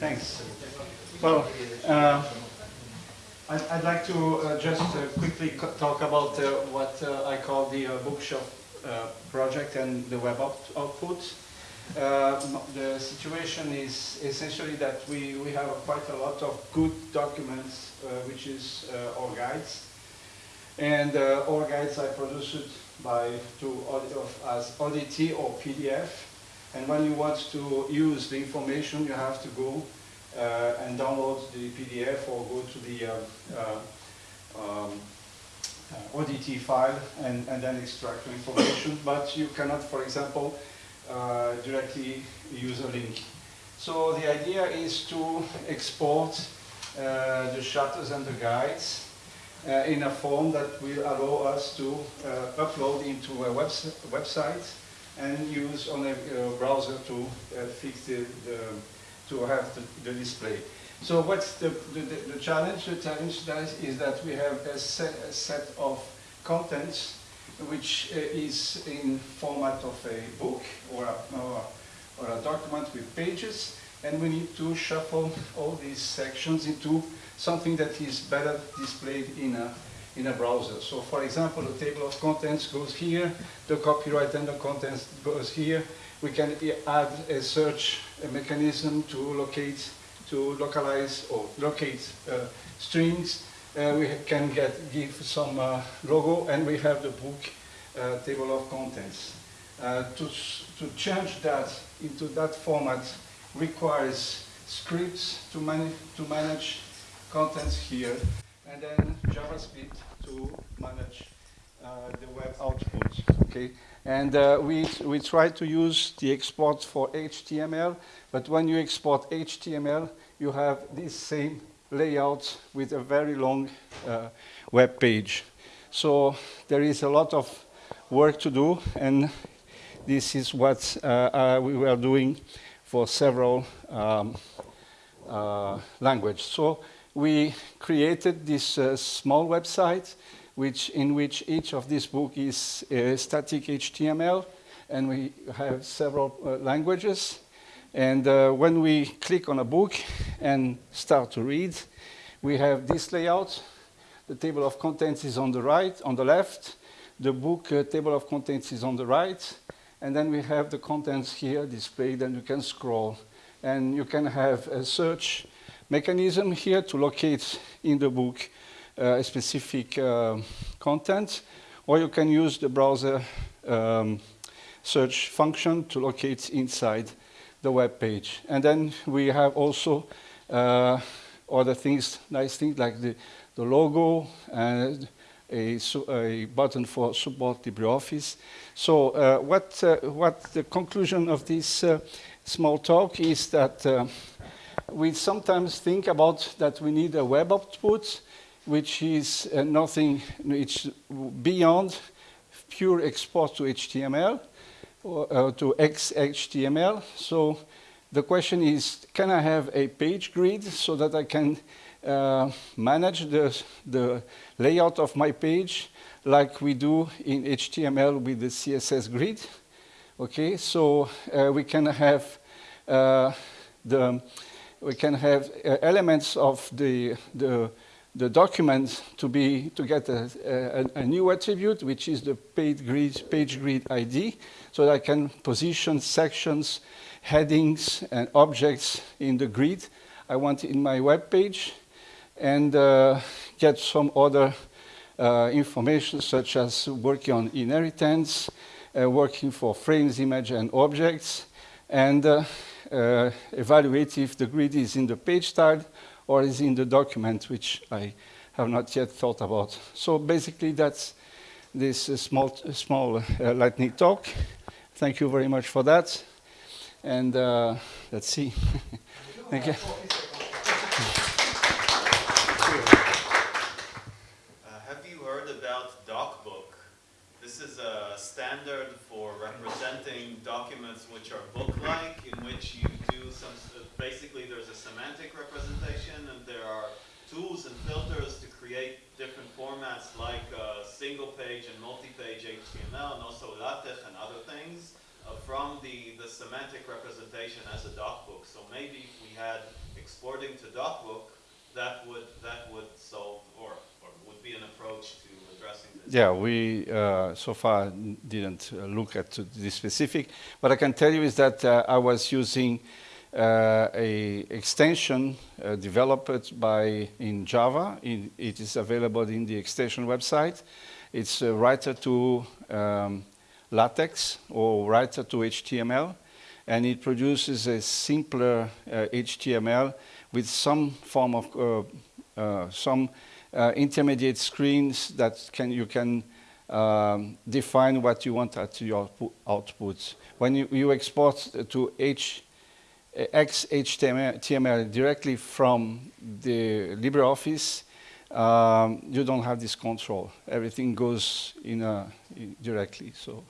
Thanks. Well, uh, I'd, I'd like to uh, just uh, quickly talk about uh, what uh, I call the uh, bookshop project and the web out- output. The situation is essentially that we, we have quite a lot of good documents, which is uh, our guides. And uh, our guides are produced by to audit of, as ODT or PDF. And when you want to use the information, you have to go uh, and download the PDF or go to the uh, uh, um, uh, ODT file and, and then extract the information. But you cannot, for example, uh, directly use a link. So the idea is to export uh, the shutters and the guides uh, in a form that will allow us to uh, upload into a webs- website and use on a uh, browser to uh, fix the, the to have the, the display. So what's the, the, the challenge? The challenge that is that we have a set, a set of contents which uh, is in format of a book or a, or, or a document with pages and we need to shuffle all these sections into something that is better displayed in a, in a browser. So for example, the table of contents goes here, the copyright and the contents goes here. We can add a search mechanism to locate, to localize or locate uh, strings. Uh, we can get, give some uh, logo and we have the book uh, table of contents. Uh, to, to change that into that format requires scripts to, man to manage contents here, and then JavaScript to manage uh, the web output. Okay, and uh, we we try to use the export for HTML, but when you export HTML, you have this same layout with a very long uh, web page. So there is a lot of work to do, and this is what uh, uh, we were doing for several um, uh, languages. So we created this uh, small website, which in which each of these book is uh, static HTML, and we have several uh, languages. And uh, when we click on a book and start to read, we have this layout. The table of contents is on the right, on the left. The book uh, table of contents is on the right. And then we have the contents here displayed, and you can scroll. And you can have a search mechanism here to locate in the book uh, a specific uh, content, or you can use the browser um, search function to locate inside the web page. And then we have also uh, other things, nice things like the, the logo and a, a button for support LibreOffice. So uh, what, uh, what the conclusion of this uh, small talk is that we sometimes think about that we need a web output, which is uh, nothing which beyond pure export to HTML or uh, to XHTML. So the question is, can I have a page grid so that I can uh, manage the, the layout of my page like we do in HTML with the CSS grid? Okay, so uh, we can have uh, the we can have uh, elements of the the the document to be to get a, a, a new attribute, which is the page grid page grid ID, so that I can position sections, headings, and objects in the grid I want in my web page, and uh, get some other uh, information such as working on inheritance, uh, working for frames, image, and objects, and uh, uh, evaluate if the grid is in the page style or is in the document, which I have not yet thought about. So basically, that's this uh, small, small lightning talk. Thank you very much for that. And let's see. Thank you. Uh, have you heard about DocBook? This is a standard for representing documents which are book-like, in which you do some, basically there's a semantic representation and there are tools and filters to create different formats like uh, single-page and multi-page HTML and also LaTeX and other things uh, from the, the semantic representation as a docbook. So maybe if we had exporting to docbook, that would, that would solve, or, or would be an approach to addressing this. Yeah, we uh, so far didn't uh, look at this specific. What I can tell you is that uh, I was using uh, a extension uh, developed by in Java. In, it is available in the extension website. It's a writer to um, LaTeX or writer to HTML, and it produces a simpler uh, HTML with some form of uh, uh, some uh, intermediate screens that can you can um, define what you want at your outpu- output. When you, you export to H, uh, XHTML TML directly from the LibreOffice, um, you don't have this control. Everything goes in, a, in directly. So